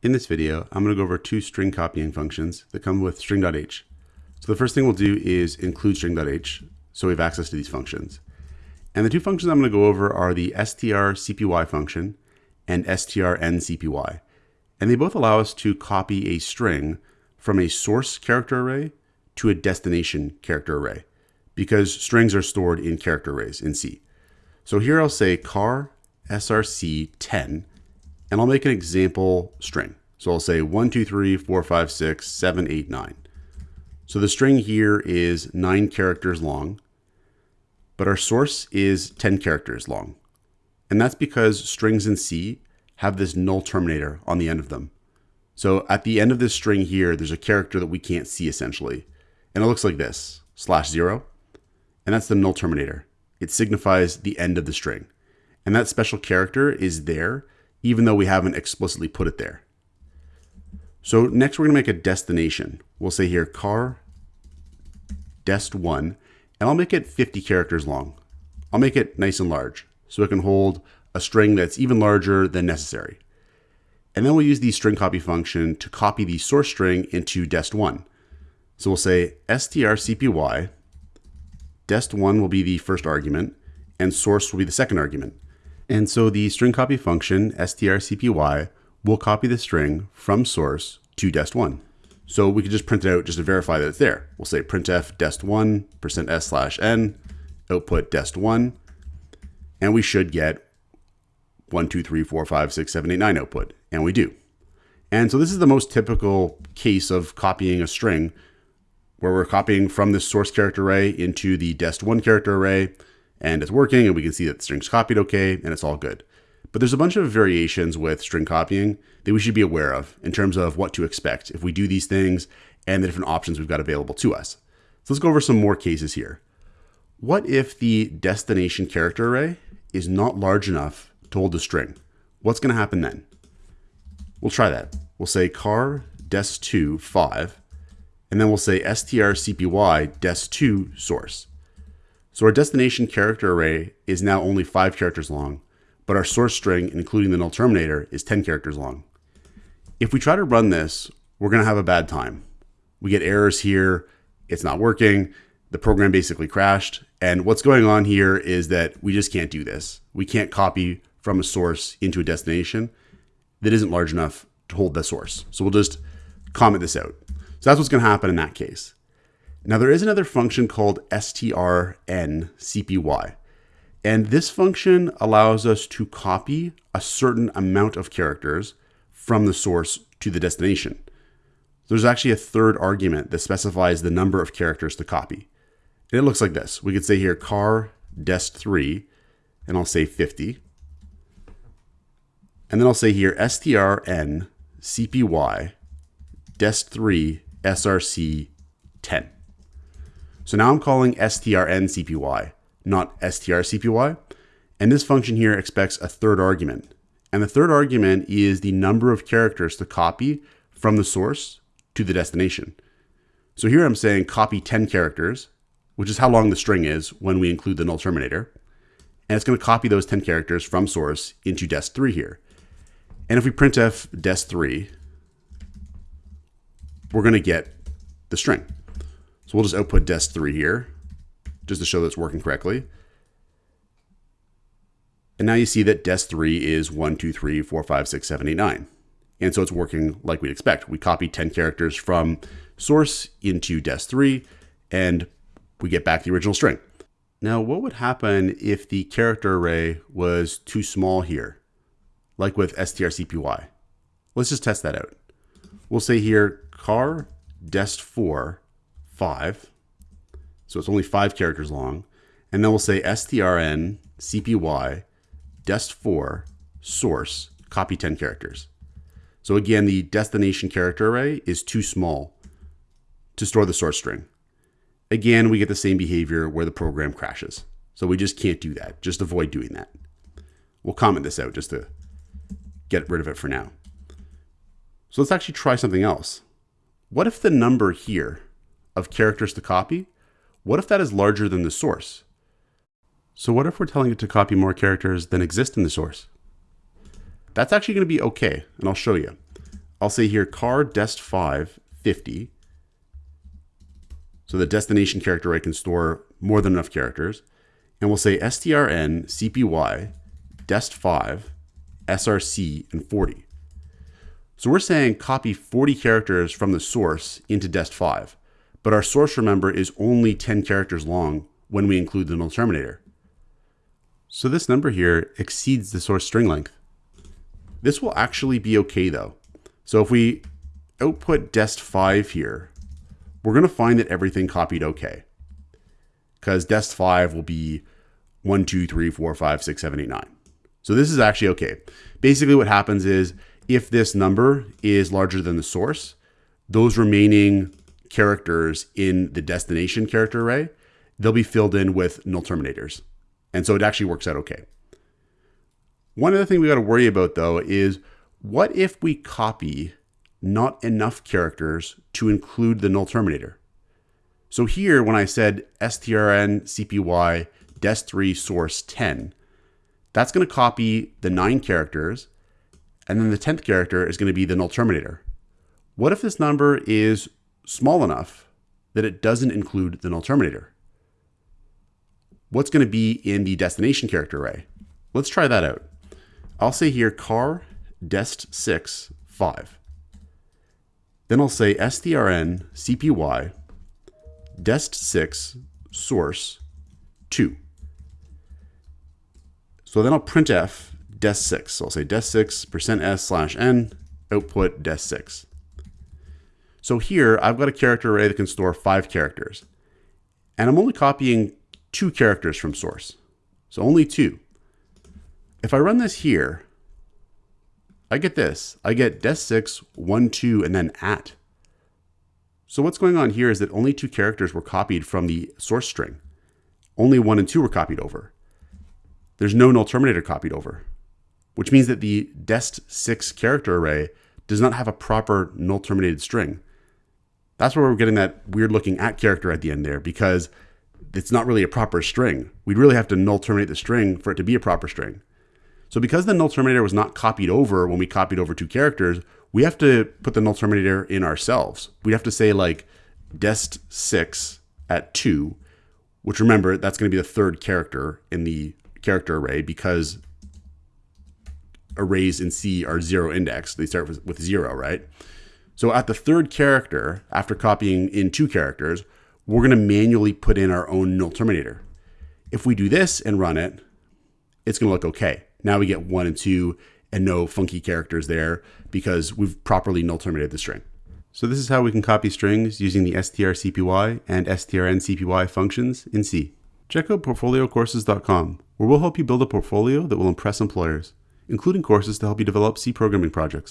In this video, I'm going to go over two string copying functions that come with string.h. So the first thing we'll do is include string.h so we have access to these functions. And the two functions I'm going to go over are the strcpy function and strncpy. And they both allow us to copy a string from a source character array to a destination character array because strings are stored in character arrays in C. So here I'll say car src10 and I'll make an example string. So I'll say 1, 2, 3, 4, 5, 6, 7, 8, 9. So the string here is 9 characters long, but our source is 10 characters long. And that's because strings in C have this null terminator on the end of them. So at the end of this string here, there's a character that we can't see essentially. And it looks like this, slash 0. And that's the null terminator. It signifies the end of the string. And that special character is there even though we haven't explicitly put it there. So next we're going to make a destination. We'll say here car dest1, and I'll make it 50 characters long. I'll make it nice and large so it can hold a string that's even larger than necessary. And then we'll use the string copy function to copy the source string into dest1. So we'll say strcpy, dest1 will be the first argument, and source will be the second argument. And so the string copy function, strcpy, will copy the string from source to dest1. So we could just print it out just to verify that it's there. We'll say printf dest1 percent %s slash n, output dest1, and we should get 1, 2, 3, 4, 5, 6, 7, 8, 9 output, and we do. And so this is the most typical case of copying a string where we're copying from the source character array into the dest1 character array, and it's working and we can see that the string's copied okay and it's all good. But there's a bunch of variations with string copying that we should be aware of in terms of what to expect if we do these things and the different options we've got available to us. So let's go over some more cases here. What if the destination character array is not large enough to hold the string? What's going to happen then? We'll try that. We'll say car dest2 5, and then we'll say strcpy dest2 source. So our destination character array is now only five characters long, but our source string, including the null terminator, is 10 characters long. If we try to run this, we're going to have a bad time. We get errors here. It's not working. The program basically crashed. And what's going on here is that we just can't do this. We can't copy from a source into a destination that isn't large enough to hold the source. So we'll just comment this out. So that's what's going to happen in that case. Now there is another function called strncpy, and this function allows us to copy a certain amount of characters from the source to the destination. There's actually a third argument that specifies the number of characters to copy. And it looks like this. We could say here car dest3, and I'll say 50. And then I'll say here strncpy dest3 src 10. So now I'm calling strncpy, not strcpy. And this function here expects a third argument. And the third argument is the number of characters to copy from the source to the destination. So here I'm saying copy 10 characters, which is how long the string is when we include the null terminator. And it's going to copy those 10 characters from source into dest3 here. And if we printf dest3, we're going to get the string. So we'll just output dest3 here, just to show that it's working correctly. And now you see that dest3 is 1, 2, 3, 4, 5, 6, 7, 8, 9. And so it's working like we'd expect. We copy 10 characters from source into dest3, and we get back the original string. Now, what would happen if the character array was too small here, like with strcpy? Let's just test that out. We'll say here car dest4 5. So it's only five characters long. And then we'll say strn cpy dest4 source copy 10 characters. So again, the destination character array is too small to store the source string. Again, we get the same behavior where the program crashes. So we just can't do that. Just avoid doing that. We'll comment this out just to get rid of it for now. So let's actually try something else. What if the number here of characters to copy, what if that is larger than the source? So what if we're telling it to copy more characters than exist in the source? That's actually going to be okay, and I'll show you. I'll say here car dest5 50. So the destination character array can store more than enough characters. And we'll say strn cpy dest5 src and 40. So we're saying copy 40 characters from the source into dest5, but our source, remember, is only 10 characters long when we include the null terminator. So this number here exceeds the source string length. This will actually be okay though. So if we output dest5 here, we're going to find that everything copied okay. Because dest5 will be 1, 2, 3, 4, 5, 6, 7, 8, 9. So this is actually okay. Basically what happens is if this number is larger than the source, those remaining characters in the destination character array, they'll be filled in with null terminators. And so it actually works out okay. One other thing we got to worry about though is what if we copy not enough characters to include the null terminator? So here, when I said strn cpy dest3 source 10, that's going to copy the nine characters and then the 10th character is going to be the null terminator. What if this number is small enough that it doesn't include the null terminator? What's going to be in the destination character array? Let's try that out. I'll say here car dest6 5. Then I'll say strn cpy dest6 source 2. So then I'll printf dest6. So I'll say dest6 percent %s slash n output dest6. So here I've got a character array that can store five characters. And I'm only copying two characters from source. So only two. If I run this here, I get this. I get dest6, 1, 2, and then at. So what's going on here is that only two characters were copied from the source string. Only 1 and 2 were copied over. There's no null terminator copied over which means that the dest6 character array does not have a proper null terminated string. That's where we're getting that weird looking at character at the end there because it's not really a proper string. We'd really have to null terminate the string for it to be a proper string. So because the null terminator was not copied over when we copied over two characters, we have to put the null terminator in ourselves. We'd have to say like dest6 at 2, which remember, that's going to be the third character in the character array because arrays in C are zero indexed. They start with, with zero, right? So at the third character, after copying in two characters, we're going to manually put in our own null terminator. If we do this and run it, it's going to look okay. Now we get one and two and no funky characters there because we've properly null terminated the string. So this is how we can copy strings using the strcpy and strncpy functions in C. Check out portfoliocourses.com, where we'll help you build a portfolio that will impress employers including courses to help you develop C programming projects.